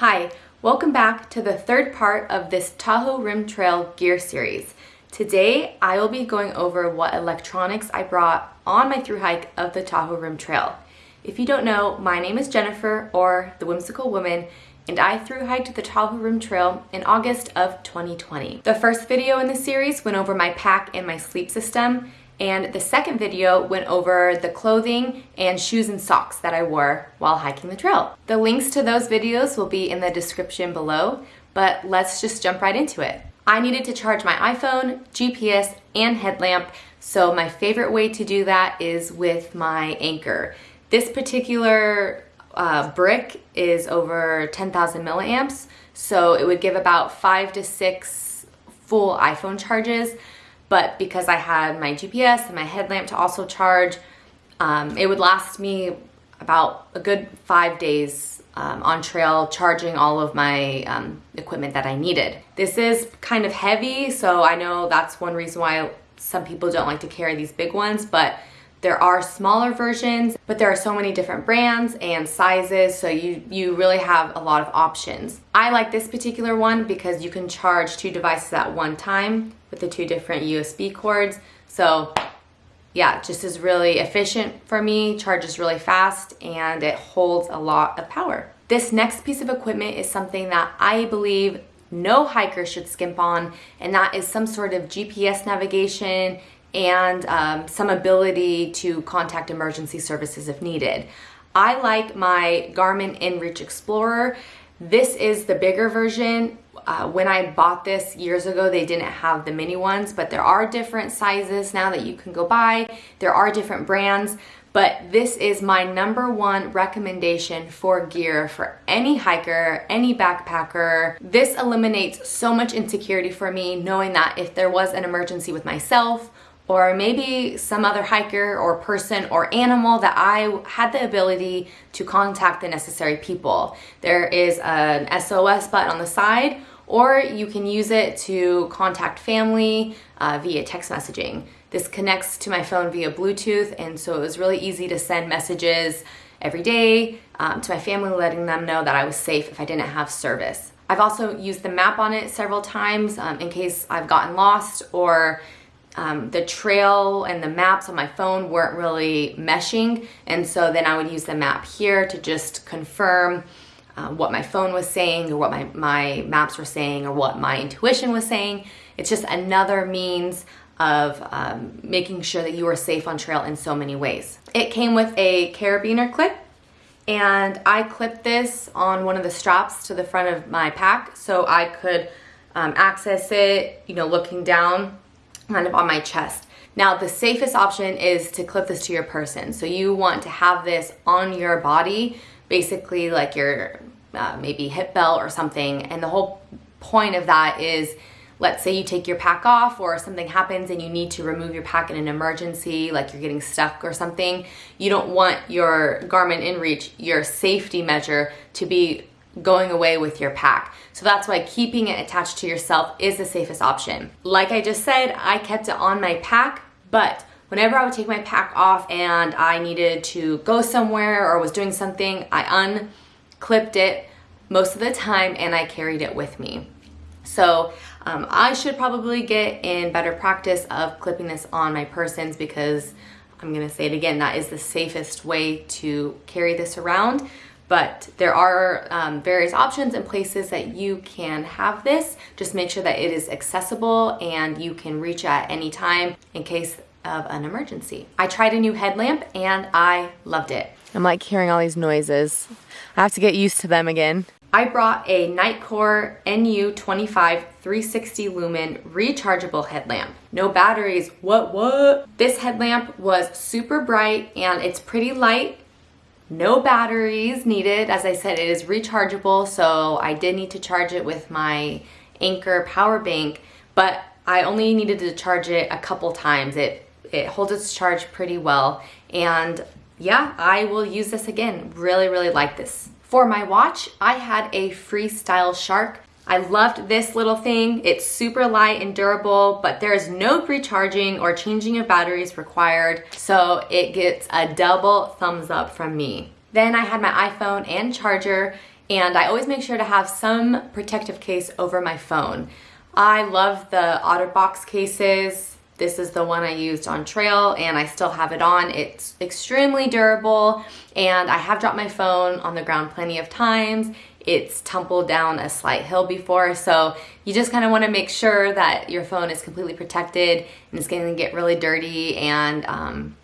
Hi, welcome back to the third part of this Tahoe Rim Trail gear series. Today, I will be going over what electronics I brought on my through hike of the Tahoe Rim Trail. If you don't know, my name is Jennifer, or the Whimsical Woman, and I through hiked the Tahoe Rim Trail in August of 2020. The first video in the series went over my pack and my sleep system, and the second video went over the clothing and shoes and socks that I wore while hiking the trail. The links to those videos will be in the description below, but let's just jump right into it. I needed to charge my iPhone, GPS, and headlamp, so my favorite way to do that is with my Anker. This particular uh, brick is over 10,000 milliamps, so it would give about five to six full iPhone charges but because I had my GPS and my headlamp to also charge, um, it would last me about a good five days um, on trail charging all of my um, equipment that I needed. This is kind of heavy, so I know that's one reason why some people don't like to carry these big ones, but there are smaller versions, but there are so many different brands and sizes, so you, you really have a lot of options. I like this particular one because you can charge two devices at one time with the two different USB cords. So yeah, just is really efficient for me, charges really fast, and it holds a lot of power. This next piece of equipment is something that I believe no hiker should skimp on, and that is some sort of GPS navigation and um, some ability to contact emergency services if needed. I like my Garmin InReach Explorer. This is the bigger version. Uh, when I bought this years ago, they didn't have the mini ones, but there are different sizes now that you can go buy. There are different brands, but this is my number one recommendation for gear for any hiker, any backpacker. This eliminates so much insecurity for me knowing that if there was an emergency with myself or maybe some other hiker or person or animal that I had the ability to contact the necessary people. There is an SOS button on the side or you can use it to contact family uh, via text messaging. This connects to my phone via Bluetooth and so it was really easy to send messages every day um, to my family letting them know that I was safe if I didn't have service. I've also used the map on it several times um, in case I've gotten lost or um, the trail and the maps on my phone weren't really meshing and so then I would use the map here to just confirm uh, what my phone was saying or what my, my maps were saying or what my intuition was saying. It's just another means of um, making sure that you are safe on trail in so many ways. It came with a carabiner clip and I clipped this on one of the straps to the front of my pack so I could um, access it, you know, looking down kind of on my chest. Now the safest option is to clip this to your person. So you want to have this on your body, basically like your uh, maybe hip belt or something. And the whole point of that is let's say you take your pack off or something happens and you need to remove your pack in an emergency, like you're getting stuck or something, you don't want your Garmin InReach, your safety measure, to be going away with your pack. So that's why keeping it attached to yourself is the safest option. Like I just said, I kept it on my pack, but whenever I would take my pack off and I needed to go somewhere or was doing something, I unclipped it most of the time and I carried it with me. So um, I should probably get in better practice of clipping this on my persons because I'm gonna say it again, that is the safest way to carry this around but there are um, various options and places that you can have this. Just make sure that it is accessible and you can reach at any time in case of an emergency. I tried a new headlamp and I loved it. I'm like hearing all these noises. I have to get used to them again. I brought a Nitecore NU25 360 lumen rechargeable headlamp. No batteries, what what? This headlamp was super bright and it's pretty light no batteries needed. As I said, it is rechargeable, so I did need to charge it with my Anker power bank, but I only needed to charge it a couple times. It, it holds its charge pretty well, and yeah, I will use this again. Really, really like this. For my watch, I had a Freestyle Shark I loved this little thing. It's super light and durable, but there is no recharging or changing of batteries required, so it gets a double thumbs up from me. Then I had my iPhone and charger, and I always make sure to have some protective case over my phone. I love the OtterBox cases. This is the one I used on trail and I still have it on. It's extremely durable and I have dropped my phone on the ground plenty of times. It's tumbled down a slight hill before, so you just kind of want to make sure that your phone is completely protected and it's going to get really dirty and um,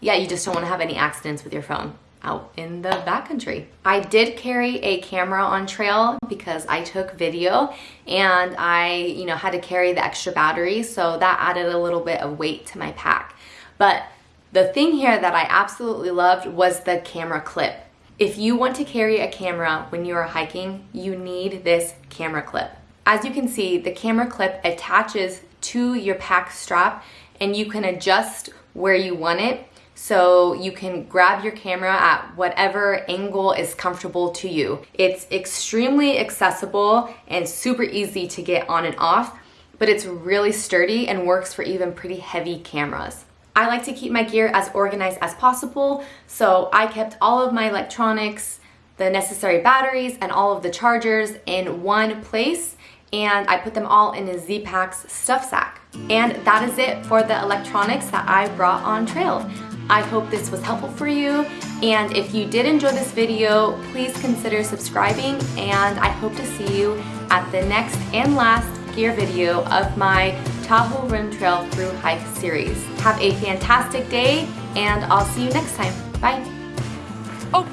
yeah, you just don't want to have any accidents with your phone out in the backcountry. I did carry a camera on trail because I took video and I, you know, had to carry the extra battery, so that added a little bit of weight to my pack. But the thing here that I absolutely loved was the camera clip. If you want to carry a camera when you are hiking, you need this camera clip. As you can see, the camera clip attaches to your pack strap and you can adjust where you want it so you can grab your camera at whatever angle is comfortable to you. It's extremely accessible and super easy to get on and off, but it's really sturdy and works for even pretty heavy cameras. I like to keep my gear as organized as possible, so I kept all of my electronics, the necessary batteries, and all of the chargers in one place, and I put them all in a Z-Packs stuff sack. And that is it for the electronics that I brought on trail. I hope this was helpful for you. And if you did enjoy this video, please consider subscribing and I hope to see you at the next and last gear video of my Tahoe Rim Trail Through Hike series. Have a fantastic day and I'll see you next time. Bye. Oh,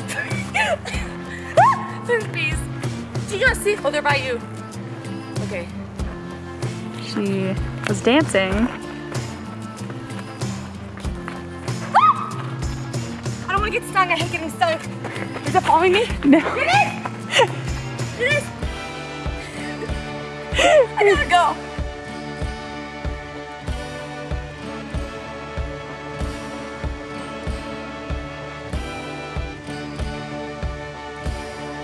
there's bees. Do you guys see? Oh, they're by you. Okay. She was dancing. Ah! I don't want to get stung. I hate getting stung. Is it following me? No. It is! It is! I gotta go.